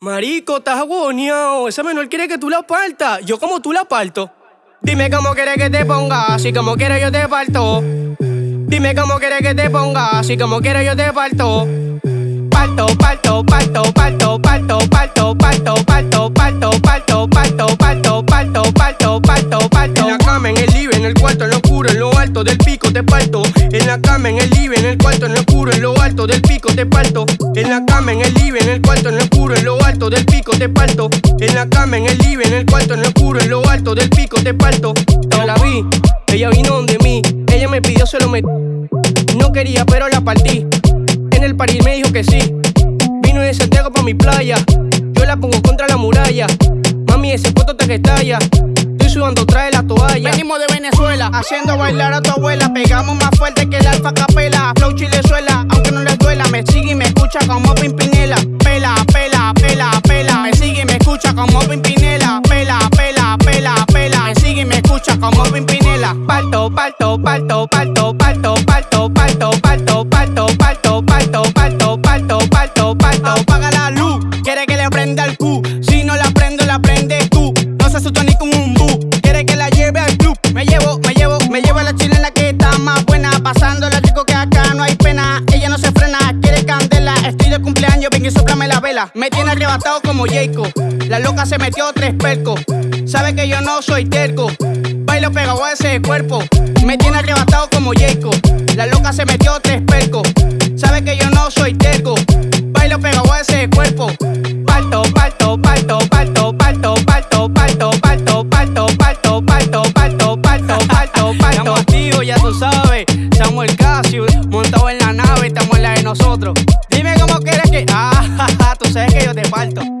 Marico, estás agoneado. Esa menor quiere que tú la partas. Yo como tú la parto. Dime cómo quieres que te ponga, así como quiero yo te parto. Dime cómo quieres que te ponga, así como quiero yo te parto. Parto, parto, parto, parto, parto, parto, parto, parto, parto, parto, parto, parto, parto, parto, parto, parto. En la cama, en el libre, en el cuarto, en lo oscuro, en lo alto del pico te parto. En la cama, en el libre, en el cuarto, en lo oscuro, en lo alto del pico te parto. En la cama, en el libre, en el cuarto, en lo oscuro, en lo alto del pico te parto. En la cama, en el libre, en el cuarto, en lo oscuro, en lo alto del pico te parto. Yo la vi, ella vino donde mí, ella me pidió, se lo metí. No quería, pero la partí. En el París me dijo que sí. Vino de Santiago pa' mi playa. Yo la pongo contra la muralla. Mami, ese puesto te que estalla. Estoy sudando, trae la toalla. Haciendo bailar a tu abuela. Pegamos más fuerte que el alfa capela. Flow chilezuela, aunque no les duela. Me sigue y me escucha como Pimpinela. Cumpleaños, ven y soplame la vela. Me tiene arrebatado como Jacob. La loca se metió tres percos. Sabe que yo no soy terco. Bailo pegado a ese cuerpo. Me tiene arrebatado como Jacob. La loca se metió tres percos. Sabe que yo no soy terco. La nave, estamos en la de nosotros. Dime cómo quieres que. Ah, tú sabes que yo te parto.